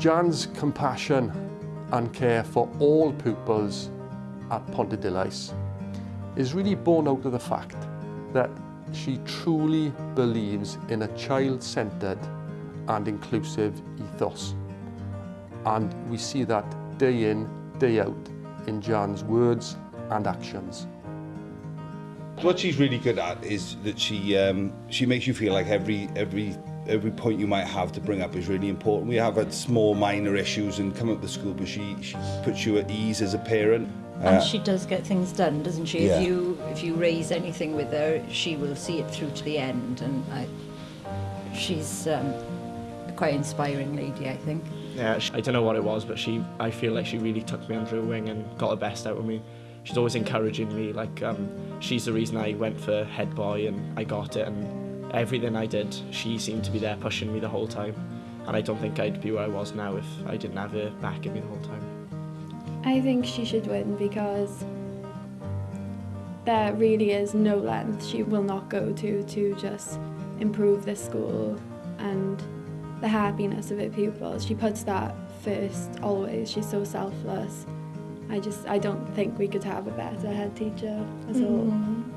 Jan's compassion and care for all pupils at Pontarddulais is really born out of the fact that she truly believes in a child-centred and inclusive ethos. And we see that day in, day out in Jan's words and actions. What she's really good at is that she um, she makes you feel like every every every point you might have to bring up is really important. We have had small minor issues and come up to school, but she, she puts you at ease as a parent. And Uh, she does get things done, doesn't she? Yeah. If you if you raise anything with her, she will see it through to the end, and I, she's um, a quite inspiring lady, I think. Yeah, she, I don't know what it was, but she, I feel like she really took me under her wing and got the best out of me. She's always encouraging me. Like, um, she's the reason I went for head boy and I got it. And everything I did, she seemed to be there pushing me the whole time. And I don't think I'd be where I was now if I didn't have her backing me the whole time. I think she should win because there really is no length she will not go to to just improve this school and the happiness of her pupils. She puts that first always. She's so selfless. I just I don't think we could have a better head teacher at all. Mm-hmm.